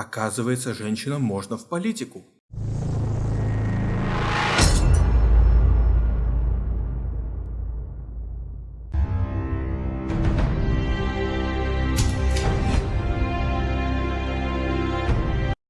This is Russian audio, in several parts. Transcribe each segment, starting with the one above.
Оказывается, женщинам можно в политику.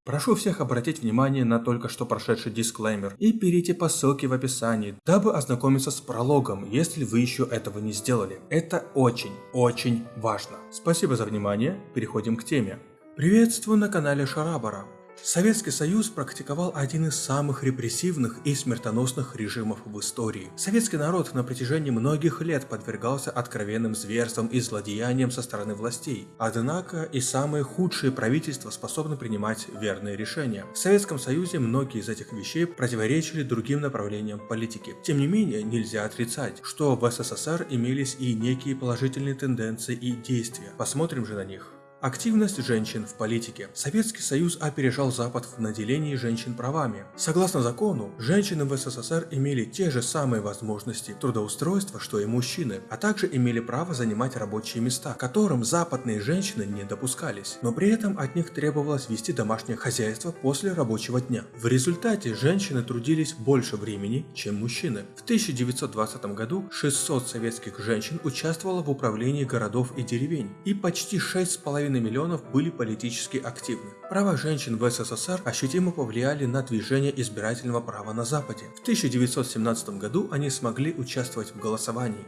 Прошу всех обратить внимание на только что прошедший дисклеймер и перейти по ссылке в описании, дабы ознакомиться с прологом, если вы еще этого не сделали. Это очень, очень важно. Спасибо за внимание, переходим к теме. Приветствую на канале Шарабара. Советский Союз практиковал один из самых репрессивных и смертоносных режимов в истории. Советский народ на протяжении многих лет подвергался откровенным зверствам и злодеяниям со стороны властей. Однако и самые худшие правительства способны принимать верные решения. В Советском Союзе многие из этих вещей противоречили другим направлениям политики. Тем не менее, нельзя отрицать, что в СССР имелись и некие положительные тенденции и действия. Посмотрим же на них. Активность женщин в политике. Советский Союз опережал Запад в наделении женщин правами. Согласно закону, женщины в СССР имели те же самые возможности трудоустройства, что и мужчины, а также имели право занимать рабочие места, которым западные женщины не допускались. Но при этом от них требовалось вести домашнее хозяйство после рабочего дня. В результате женщины трудились больше времени, чем мужчины. В 1920 году 600 советских женщин участвовало в управлении городов и деревень, и почти 6,5 миллионов были политически активны. Права женщин в СССР ощутимо повлияли на движение избирательного права на Западе. В 1917 году они смогли участвовать в голосовании.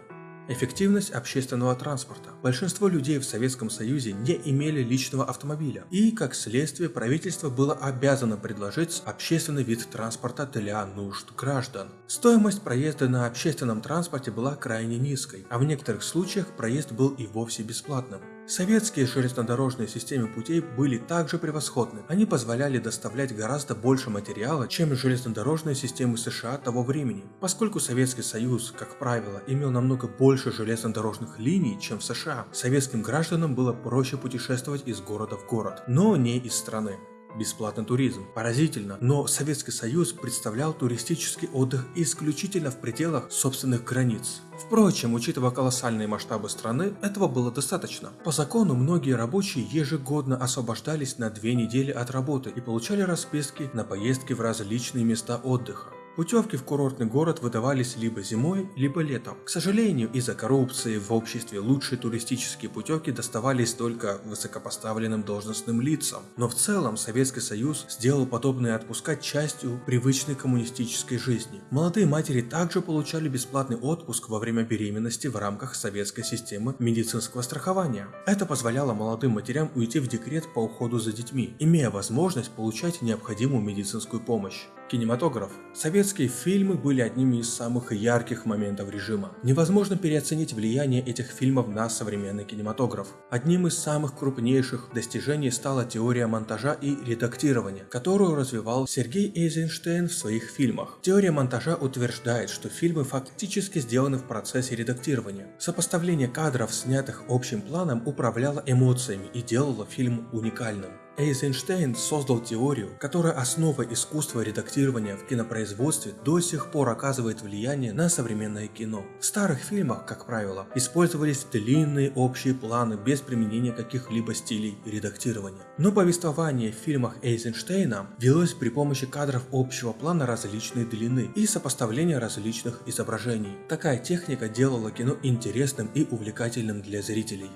Эффективность общественного транспорта. Большинство людей в Советском Союзе не имели личного автомобиля, и, как следствие, правительство было обязано предложить общественный вид транспорта для нужд граждан. Стоимость проезда на общественном транспорте была крайне низкой, а в некоторых случаях проезд был и вовсе бесплатным. Советские железнодорожные системы путей были также превосходны. Они позволяли доставлять гораздо больше материала, чем железнодорожные системы США того времени. Поскольку Советский Союз, как правило, имел намного больше железнодорожных линий, чем в США, советским гражданам было проще путешествовать из города в город, но не из страны бесплатный туризм. Поразительно, но Советский Союз представлял туристический отдых исключительно в пределах собственных границ. Впрочем, учитывая колоссальные масштабы страны, этого было достаточно. По закону многие рабочие ежегодно освобождались на две недели от работы и получали расписки на поездки в различные места отдыха. Путевки в курортный город выдавались либо зимой, либо летом. К сожалению, из-за коррупции в обществе лучшие туристические путевки доставались только высокопоставленным должностным лицам. Но в целом Советский Союз сделал подобные отпуска частью привычной коммунистической жизни. Молодые матери также получали бесплатный отпуск во время беременности в рамках советской системы медицинского страхования. Это позволяло молодым матерям уйти в декрет по уходу за детьми, имея возможность получать необходимую медицинскую помощь. Кинематограф. Советские фильмы были одними из самых ярких моментов режима. Невозможно переоценить влияние этих фильмов на современный кинематограф. Одним из самых крупнейших достижений стала теория монтажа и редактирования, которую развивал Сергей Эйзенштейн в своих фильмах. Теория монтажа утверждает, что фильмы фактически сделаны в процессе редактирования. Сопоставление кадров, снятых общим планом, управляло эмоциями и делало фильм уникальным. Эйзенштейн создал теорию, которая основа искусства редактирования в кинопроизводстве до сих пор оказывает влияние на современное кино. В старых фильмах, как правило, использовались длинные общие планы без применения каких-либо стилей редактирования. Но повествование в фильмах Эйзенштейна велось при помощи кадров общего плана различной длины и сопоставления различных изображений. Такая техника делала кино интересным и увлекательным для зрителей.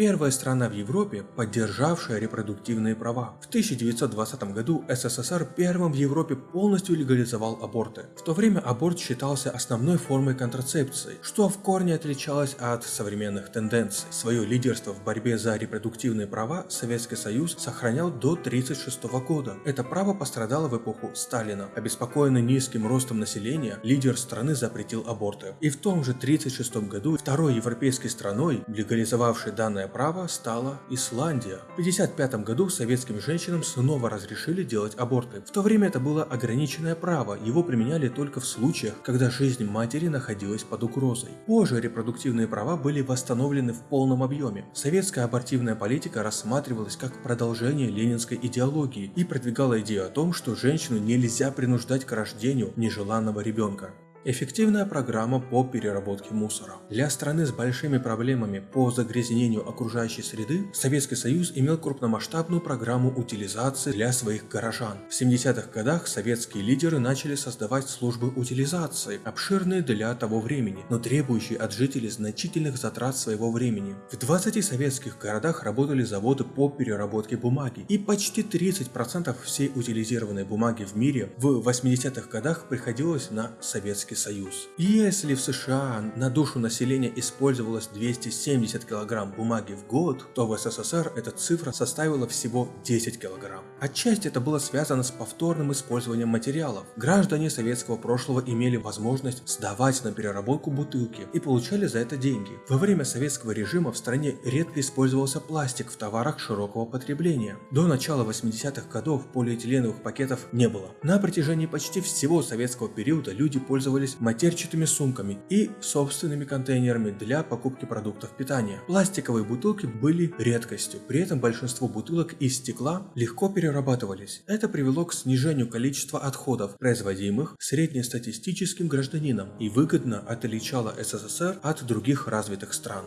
Первая страна в Европе, поддержавшая репродуктивные права. В 1920 году СССР первым в Европе полностью легализовал аборты. В то время аборт считался основной формой контрацепции, что в корне отличалось от современных тенденций. Свое лидерство в борьбе за репродуктивные права Советский Союз сохранял до 1936 года. Это право пострадало в эпоху Сталина. Обеспокоенный низким ростом населения, лидер страны запретил аборты. И в том же 1936 году второй европейской страной, легализовавшей данное право стала Исландия. В 1955 году советским женщинам снова разрешили делать аборты. В то время это было ограниченное право, его применяли только в случаях, когда жизнь матери находилась под угрозой. Позже репродуктивные права были восстановлены в полном объеме. Советская абортивная политика рассматривалась как продолжение ленинской идеологии и продвигала идею о том, что женщину нельзя принуждать к рождению нежеланного ребенка. Эффективная программа по переработке мусора. Для страны с большими проблемами по загрязнению окружающей среды, Советский Союз имел крупномасштабную программу утилизации для своих горожан. В 70-х годах советские лидеры начали создавать службы утилизации, обширные для того времени, но требующие от жителей значительных затрат своего времени. В 20 советских городах работали заводы по переработке бумаги, и почти 30% всей утилизированной бумаги в мире в 80-х годах приходилось на советские Советский Союз. Если в США на душу населения использовалось 270 килограмм бумаги в год, то в СССР эта цифра составила всего 10 килограмм. Отчасти это было связано с повторным использованием материалов. Граждане советского прошлого имели возможность сдавать на переработку бутылки и получали за это деньги. Во время советского режима в стране редко использовался пластик в товарах широкого потребления. До начала 80-х годов полиэтиленовых пакетов не было. На протяжении почти всего советского периода люди пользовались пользовались матерчатыми сумками и собственными контейнерами для покупки продуктов питания. Пластиковые бутылки были редкостью, при этом большинство бутылок из стекла легко перерабатывались. Это привело к снижению количества отходов, производимых среднестатистическим гражданином и выгодно отличало СССР от других развитых стран.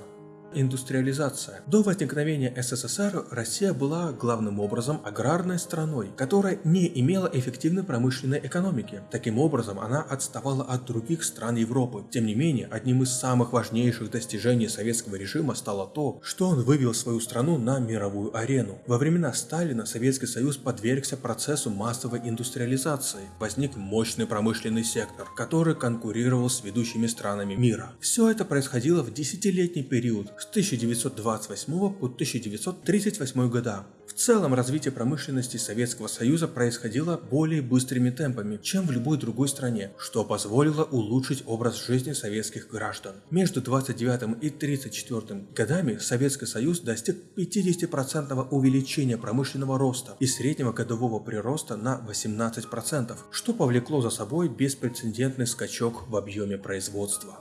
Индустриализация. До возникновения СССР Россия была главным образом аграрной страной, которая не имела эффективной промышленной экономики. Таким образом, она отставала от других стран Европы. Тем не менее, одним из самых важнейших достижений советского режима стало то, что он вывел свою страну на мировую арену. Во времена Сталина Советский Союз подвергся процессу массовой индустриализации. Возник мощный промышленный сектор, который конкурировал с ведущими странами мира. Все это происходило в десятилетний период с 1928 по 1938 года. В целом развитие промышленности Советского Союза происходило более быстрыми темпами, чем в любой другой стране, что позволило улучшить образ жизни советских граждан. Между 29 и 34 годами Советский Союз достиг 50% увеличения промышленного роста и среднего годового прироста на 18%, что повлекло за собой беспрецедентный скачок в объеме производства.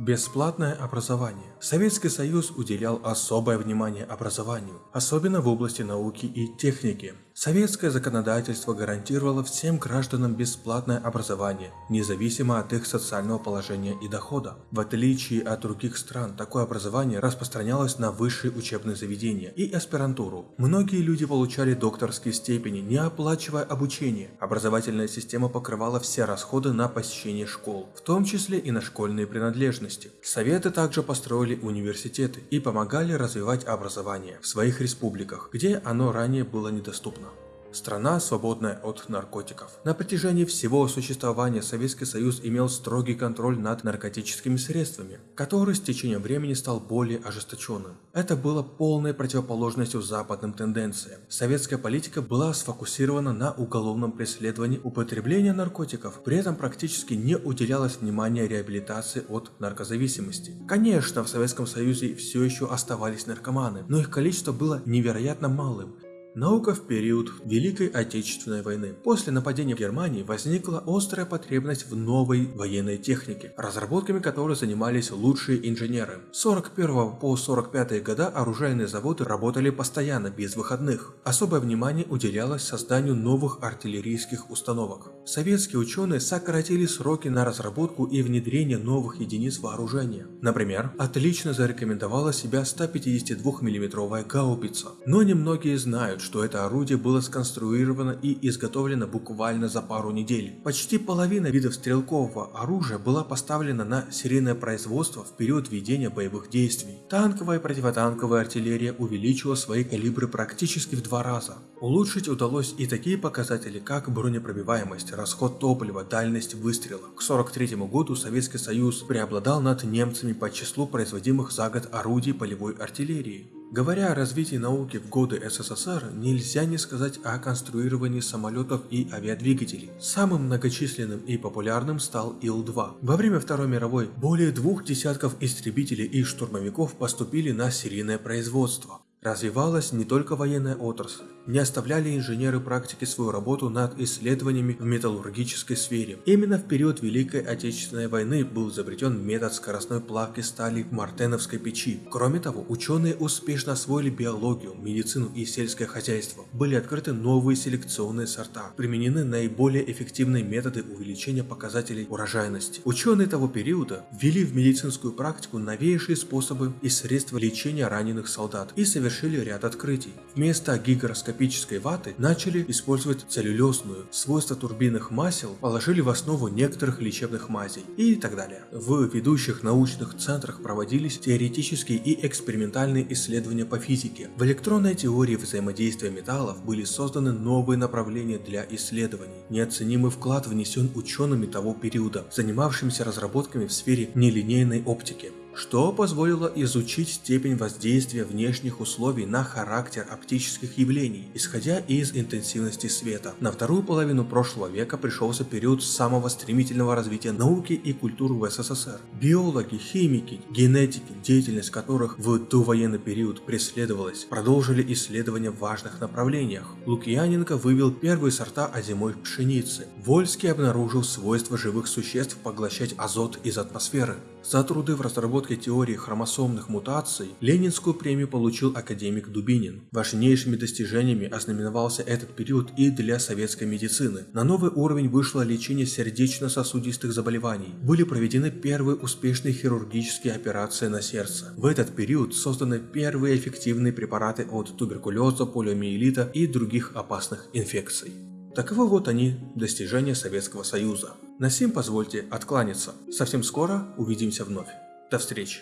Бесплатное образование. Советский Союз уделял особое внимание образованию, особенно в области науки и техники. Советское законодательство гарантировало всем гражданам бесплатное образование, независимо от их социального положения и дохода. В отличие от других стран, такое образование распространялось на высшие учебные заведения и аспирантуру. Многие люди получали докторские степени, не оплачивая обучение. Образовательная система покрывала все расходы на посещение школ, в том числе и на школьные принадлежности. Советы также построили университеты и помогали развивать образование в своих республиках, где оно ранее было недоступно. Страна, свободная от наркотиков. На протяжении всего существования Советский Союз имел строгий контроль над наркотическими средствами, который с течением времени стал более ожесточенным. Это было полной противоположностью западным тенденциям. Советская политика была сфокусирована на уголовном преследовании употребления наркотиков, при этом практически не уделялось внимания реабилитации от наркозависимости. Конечно, в Советском Союзе все еще оставались наркоманы, но их количество было невероятно малым, Наука в период Великой Отечественной войны. После нападения Германии возникла острая потребность в новой военной технике, разработками которой занимались лучшие инженеры. С 41 по 45 года оружейные заводы работали постоянно, без выходных. Особое внимание уделялось созданию новых артиллерийских установок. Советские ученые сократили сроки на разработку и внедрение новых единиц вооружения. Например, отлично зарекомендовала себя 152 миллиметровая гаубица. Но немногие знают, утверждают, что это орудие было сконструировано и изготовлено буквально за пару недель. Почти половина видов стрелкового оружия была поставлена на серийное производство в период ведения боевых действий. Танковая и противотанковая артиллерия увеличила свои калибры практически в два раза. Улучшить удалось и такие показатели, как бронепробиваемость, расход топлива, дальность выстрела. К 1943 году Советский Союз преобладал над немцами по числу производимых за год орудий полевой артиллерии. Говоря о развитии науки в годы СССР, нельзя не сказать о конструировании самолетов и авиадвигателей. Самым многочисленным и популярным стал Ил-2. Во время Второй мировой более двух десятков истребителей и штурмовиков поступили на серийное производство. Развивалась не только военная отрасль. Не оставляли инженеры практики свою работу над исследованиями в металлургической сфере. Именно в период Великой Отечественной войны был изобретен метод скоростной плавки стали в мартеновской печи. Кроме того, ученые успешно освоили биологию, медицину и сельское хозяйство. Были открыты новые селекционные сорта. Применены наиболее эффективные методы увеличения показателей урожайности. Ученые того периода ввели в медицинскую практику новейшие способы и средства лечения раненых солдат и совершили ряд открытий. Вместо гигроскопической ваты начали использовать целлюлезную. Свойства турбинных масел положили в основу некоторых лечебных мазей и так далее. В ведущих научных центрах проводились теоретические и экспериментальные исследования по физике. В электронной теории взаимодействия металлов были созданы новые направления для исследований. Неоценимый вклад внесен учеными того периода, занимавшимися разработками в сфере нелинейной оптики что позволило изучить степень воздействия внешних условий на характер оптических явлений, исходя из интенсивности света. На вторую половину прошлого века пришелся период самого стремительного развития науки и культуры в СССР. Биологи, химики, генетики, деятельность которых в довоенный период преследовалась, продолжили исследования в важных направлениях. Лукьяненко вывел первые сорта озимой пшеницы. Вольский обнаружил свойства живых существ поглощать азот из атмосферы. За труды в разработке теории хромосомных мутаций Ленинскую премию получил академик Дубинин. Важнейшими достижениями ознаменовался этот период и для советской медицины. На новый уровень вышло лечение сердечно-сосудистых заболеваний. Были проведены первые успешные хирургические операции на сердце. В этот период созданы первые эффективные препараты от туберкулеза, полиомиелита и других опасных инфекций. Таковы вот они, достижения Советского Союза. На сим позвольте откланяться. Совсем скоро увидимся вновь. До встречи.